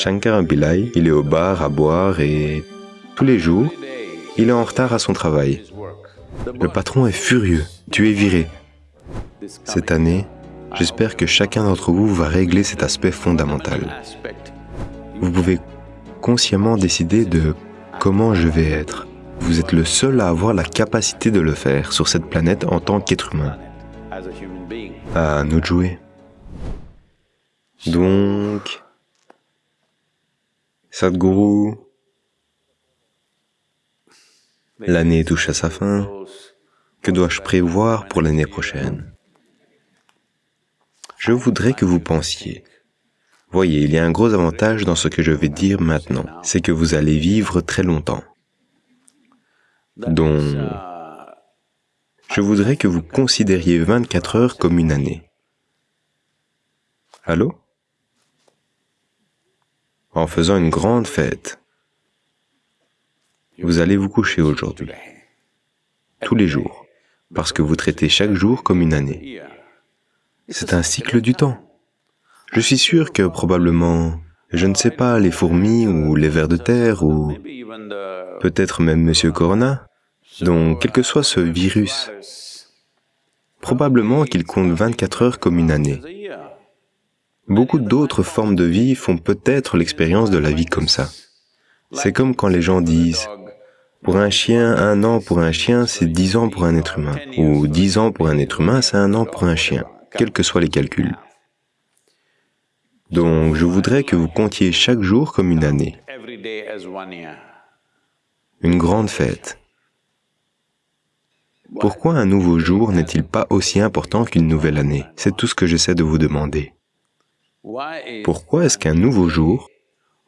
Shankar Pillai, il est au bar à boire et tous les jours, il est en retard à son travail. Le patron est furieux. Tu es viré. Cette année, j'espère que chacun d'entre vous va régler cet aspect fondamental. Vous pouvez consciemment décider de comment je vais être. Vous êtes le seul à avoir la capacité de le faire sur cette planète en tant qu'être humain. À nous jouer. Donc, Sadhguru, l'année touche à sa fin. Que dois-je prévoir pour l'année prochaine? Je voudrais que vous pensiez. Voyez, il y a un gros avantage dans ce que je vais dire maintenant, c'est que vous allez vivre très longtemps. Donc, je voudrais que vous considériez 24 heures comme une année. Allô? En faisant une grande fête. Vous allez vous coucher aujourd'hui, tous les jours, parce que vous traitez chaque jour comme une année. C'est un cycle du temps. Je suis sûr que probablement, je ne sais pas, les fourmis ou les vers de terre ou peut-être même Monsieur Corona, donc quel que soit ce virus, probablement qu'il compte 24 heures comme une année. Beaucoup d'autres formes de vie font peut-être l'expérience de la vie comme ça. C'est comme quand les gens disent pour un chien, un an pour un chien, c'est dix ans pour un être humain. Ou dix ans pour un être humain, c'est un an pour un chien, quels que soient les calculs. Donc, je voudrais que vous comptiez chaque jour comme une année. Une grande fête. Pourquoi un nouveau jour n'est-il pas aussi important qu'une nouvelle année? C'est tout ce que j'essaie de vous demander. Pourquoi est-ce qu'un nouveau jour,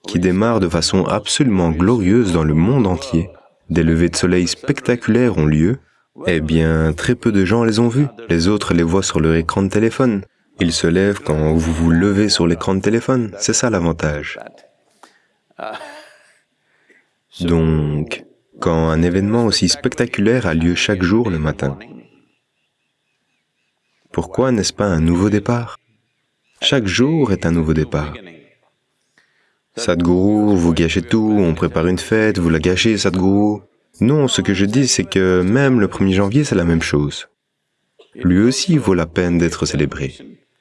qui démarre de façon absolument glorieuse dans le monde entier, des levées de soleil spectaculaires ont lieu, eh bien, très peu de gens les ont vus. Les autres les voient sur leur écran de téléphone. Ils se lèvent quand vous vous levez sur l'écran de téléphone. C'est ça l'avantage. Donc, quand un événement aussi spectaculaire a lieu chaque jour le matin, pourquoi n'est-ce pas un nouveau départ? Chaque jour est un nouveau départ. Sadhguru, vous gâchez tout, on prépare une fête, vous la gâchez, Sadhguru. Non, ce que je dis, c'est que même le 1er janvier, c'est la même chose. Lui aussi vaut la peine d'être célébré.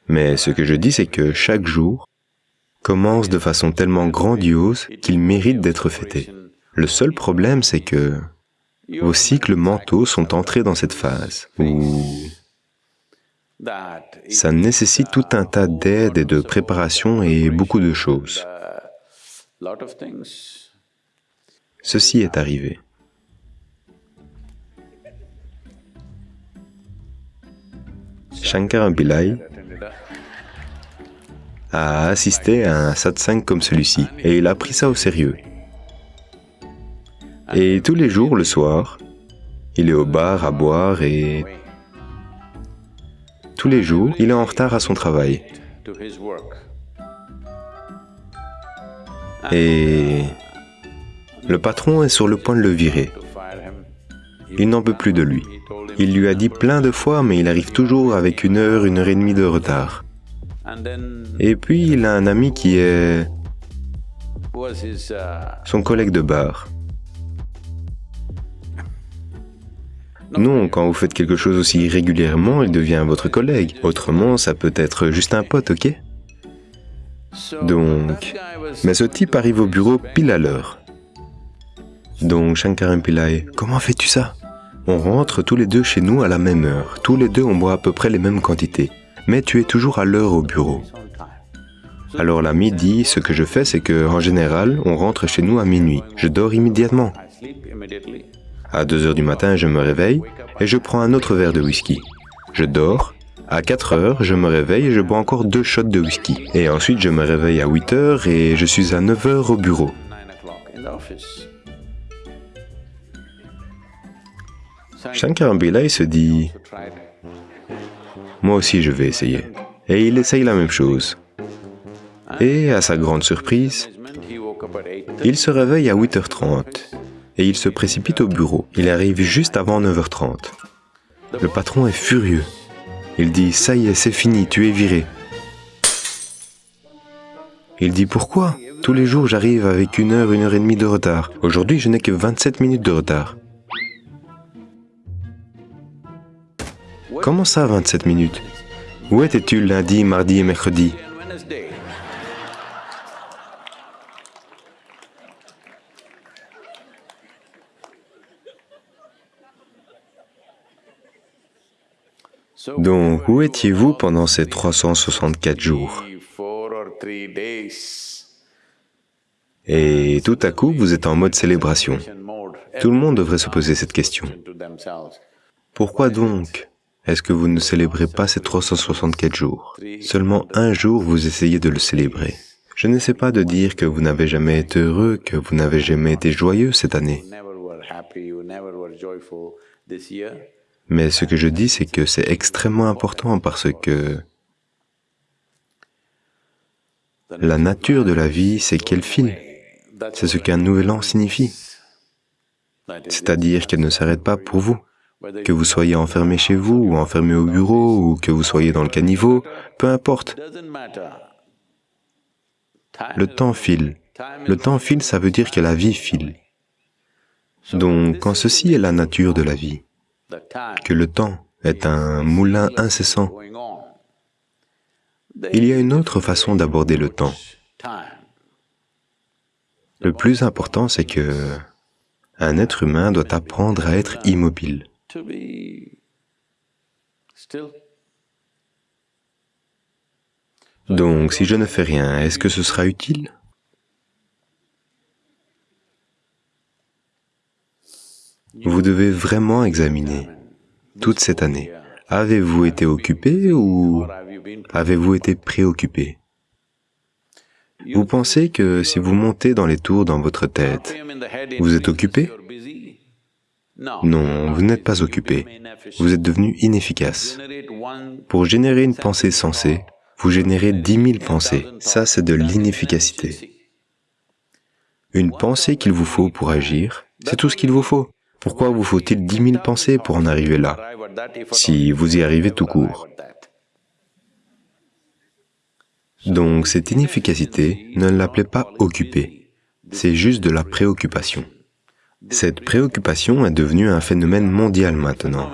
Mais ce que je dis, c'est que chaque jour commence de façon tellement grandiose qu'il mérite d'être fêté. Le seul problème, c'est que vos cycles mentaux sont entrés dans cette phase où ça nécessite tout un tas d'aide et de préparation et beaucoup de choses. Ceci est arrivé. Shankar Pillai a assisté à un satsang comme celui-ci et il a pris ça au sérieux. Et tous les jours, le soir, il est au bar à boire et tous les jours, il est en retard à son travail. Et le patron est sur le point de le virer. Il n'en peut plus de lui. Il lui a dit plein de fois, mais il arrive toujours avec une heure, une heure et demie de retard. Et puis, il a un ami qui est son collègue de bar. Non, quand vous faites quelque chose aussi régulièrement, il devient votre collègue. Autrement, ça peut être juste un pote, ok donc, mais ce type arrive au bureau pile à l'heure. Donc Shankaran Pillai, comment fais-tu ça? On rentre tous les deux chez nous à la même heure. Tous les deux on boit à peu près les mêmes quantités. Mais tu es toujours à l'heure au bureau. Alors l'ami dit, ce que je fais c'est que, en général, on rentre chez nous à minuit. Je dors immédiatement. À 2 heures du matin, je me réveille et je prends un autre verre de whisky. Je dors à 4 heures, je me réveille et je bois encore deux shots de whisky. Et ensuite, je me réveille à 8 heures et je suis à 9 heures au bureau. Shankar Pillai se dit, moi aussi je vais essayer. Et il essaye la même chose. Et à sa grande surprise, il se réveille à 8h30 et il se précipite au bureau. Il arrive juste avant 9h30. Le patron est furieux. Il dit, ça y est, c'est fini, tu es viré. Il dit, pourquoi? Tous les jours, j'arrive avec une heure, une heure et demie de retard. Aujourd'hui, je n'ai que 27 minutes de retard. Comment ça, 27 minutes? Où étais-tu lundi, mardi et mercredi? Donc, où étiez-vous pendant ces 364 jours? Et tout à coup, vous êtes en mode célébration. Tout le monde devrait se poser cette question. Pourquoi donc est-ce que vous ne célébrez pas ces 364 jours? Seulement un jour, vous essayez de le célébrer. Je n'essaie pas de dire que vous n'avez jamais été heureux, que vous n'avez jamais été joyeux cette année. Mais ce que je dis, c'est que c'est extrêmement important parce que la nature de la vie, c'est qu'elle file. C'est ce qu'un nouvel an signifie. C'est-à-dire qu'elle ne s'arrête pas pour vous. Que vous soyez enfermé chez vous, ou enfermé au bureau, ou que vous soyez dans le caniveau, peu importe. Le temps file. Le temps file, ça veut dire que la vie file. Donc, quand ceci est la nature de la vie, que le temps est un moulin incessant, il y a une autre façon d'aborder le temps. Le plus important, c'est que un être humain doit apprendre à être immobile. Donc, si je ne fais rien, est-ce que ce sera utile? Vous devez vraiment examiner toute cette année. Avez-vous été occupé ou avez-vous été préoccupé? Vous pensez que si vous montez dans les tours dans votre tête, vous êtes occupé? Non, vous n'êtes pas occupé. Vous êtes devenu inefficace. Pour générer une pensée sensée, vous générez dix mille pensées. Ça, c'est de l'inefficacité. Une pensée qu'il vous faut pour agir, c'est tout ce qu'il vous faut. Pourquoi vous faut-il dix mille pensées pour en arriver là, si vous y arrivez tout court? Donc cette inefficacité, ne l'appelez pas occupée, c'est juste de la préoccupation. Cette préoccupation est devenue un phénomène mondial maintenant,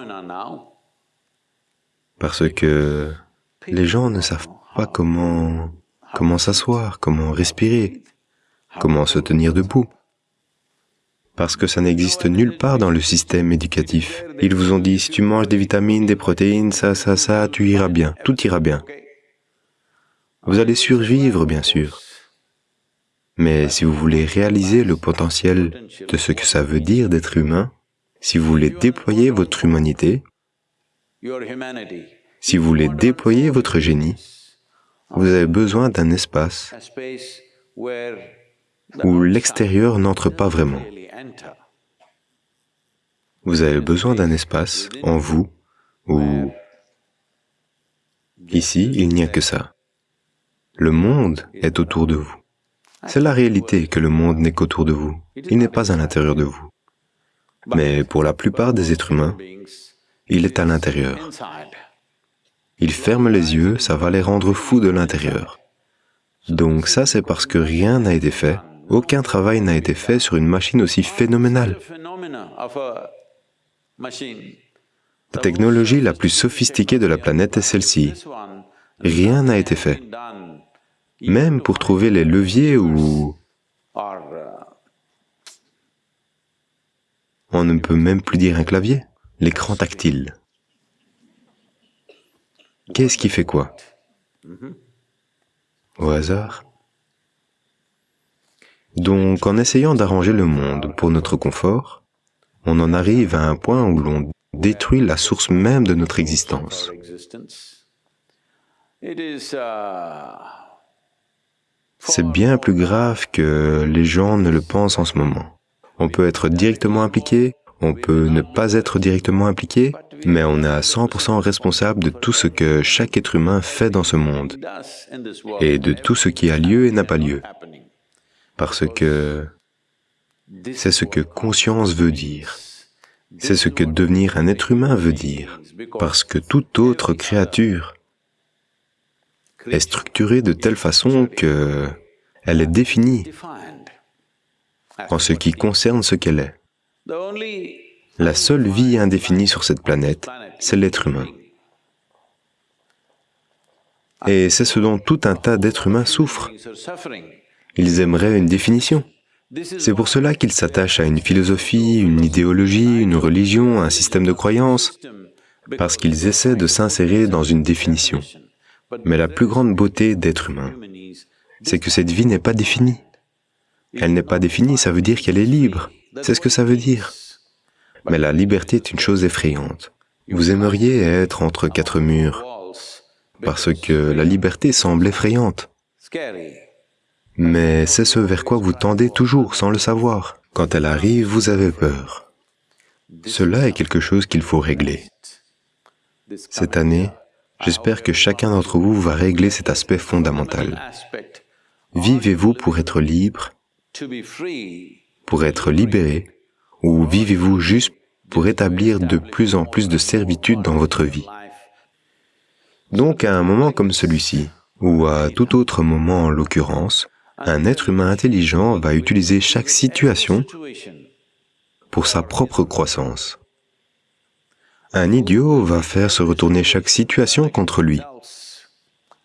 parce que les gens ne savent pas comment, comment s'asseoir, comment respirer, comment se tenir debout parce que ça n'existe nulle part dans le système éducatif. Ils vous ont dit, si tu manges des vitamines, des protéines, ça, ça, ça, tu iras bien, tout ira bien. Vous allez survivre, bien sûr. Mais si vous voulez réaliser le potentiel de ce que ça veut dire d'être humain, si vous voulez déployer votre humanité, si vous voulez déployer votre génie, vous avez besoin d'un espace où l'extérieur n'entre pas vraiment. Vous avez besoin d'un espace en vous où... Ici, il n'y a que ça. Le monde est autour de vous. C'est la réalité que le monde n'est qu'autour de vous. Il n'est pas à l'intérieur de vous. Mais pour la plupart des êtres humains, il est à l'intérieur. Ils ferment les yeux, ça va les rendre fous de l'intérieur. Donc ça, c'est parce que rien n'a été fait, aucun travail n'a été fait sur une machine aussi phénoménale. La technologie la plus sophistiquée de la planète est celle-ci. Rien n'a été fait. Même pour trouver les leviers ou... On ne peut même plus dire un clavier. L'écran tactile. Qu'est-ce qui fait quoi? Au hasard? Donc, en essayant d'arranger le monde pour notre confort, on en arrive à un point où l'on détruit la source même de notre existence. C'est bien plus grave que les gens ne le pensent en ce moment. On peut être directement impliqué, on peut ne pas être directement impliqué, mais on est à 100% responsable de tout ce que chaque être humain fait dans ce monde, et de tout ce qui a lieu et n'a pas lieu. Parce que c'est ce que conscience veut dire. C'est ce que devenir un être humain veut dire. Parce que toute autre créature est structurée de telle façon que Elle est définie en ce qui concerne ce qu'elle est. La seule vie indéfinie sur cette planète, c'est l'être humain. Et c'est ce dont tout un tas d'êtres humains souffrent. Ils aimeraient une définition. C'est pour cela qu'ils s'attachent à une philosophie, une idéologie, une religion, un système de croyances, parce qu'ils essaient de s'insérer dans une définition. Mais la plus grande beauté d'être humain, c'est que cette vie n'est pas définie. Elle n'est pas définie, ça veut dire qu'elle est libre. C'est ce que ça veut dire. Mais la liberté est une chose effrayante. Vous aimeriez être entre quatre murs, parce que la liberté semble effrayante. Mais c'est ce vers quoi vous tendez toujours sans le savoir. Quand elle arrive, vous avez peur. Cela est quelque chose qu'il faut régler. Cette année, j'espère que chacun d'entre vous va régler cet aspect fondamental. Vivez-vous pour être libre, pour être libéré, ou vivez-vous juste pour établir de plus en plus de servitude dans votre vie? Donc à un moment comme celui-ci, ou à tout autre moment en l'occurrence, un être humain intelligent va utiliser chaque situation pour sa propre croissance. Un idiot va faire se retourner chaque situation contre lui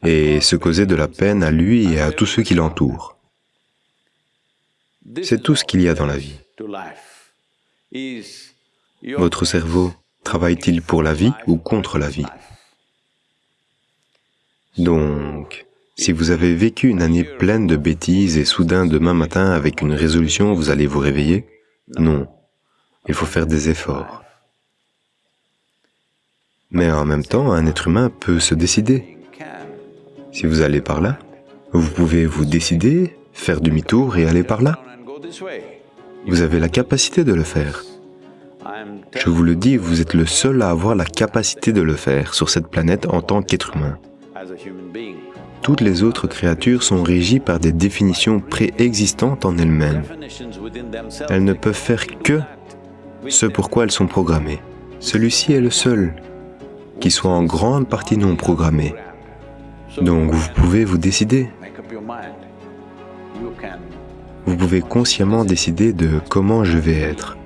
et se causer de la peine à lui et à tous ceux qui l'entourent. C'est tout ce qu'il y a dans la vie. Votre cerveau travaille-t-il pour la vie ou contre la vie? Donc, si vous avez vécu une année pleine de bêtises et soudain demain matin avec une résolution vous allez vous réveiller, non, il faut faire des efforts. Mais en même temps, un être humain peut se décider. Si vous allez par là, vous pouvez vous décider, faire demi-tour et aller par là. Vous avez la capacité de le faire. Je vous le dis, vous êtes le seul à avoir la capacité de le faire sur cette planète en tant qu'être humain. Toutes les autres créatures sont régies par des définitions préexistantes en elles-mêmes. Elles ne peuvent faire que ce pourquoi elles sont programmées. Celui-ci est le seul qui soit en grande partie non programmé. Donc vous pouvez vous décider. Vous pouvez consciemment décider de comment je vais être.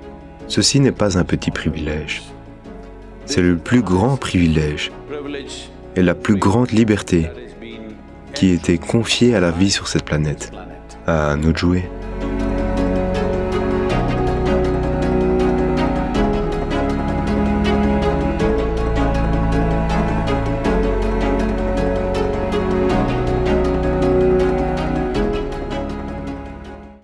Ceci n'est pas un petit privilège. C'est le plus grand privilège et la plus grande liberté qui était confiée à la vie sur cette planète. À nous de jouer.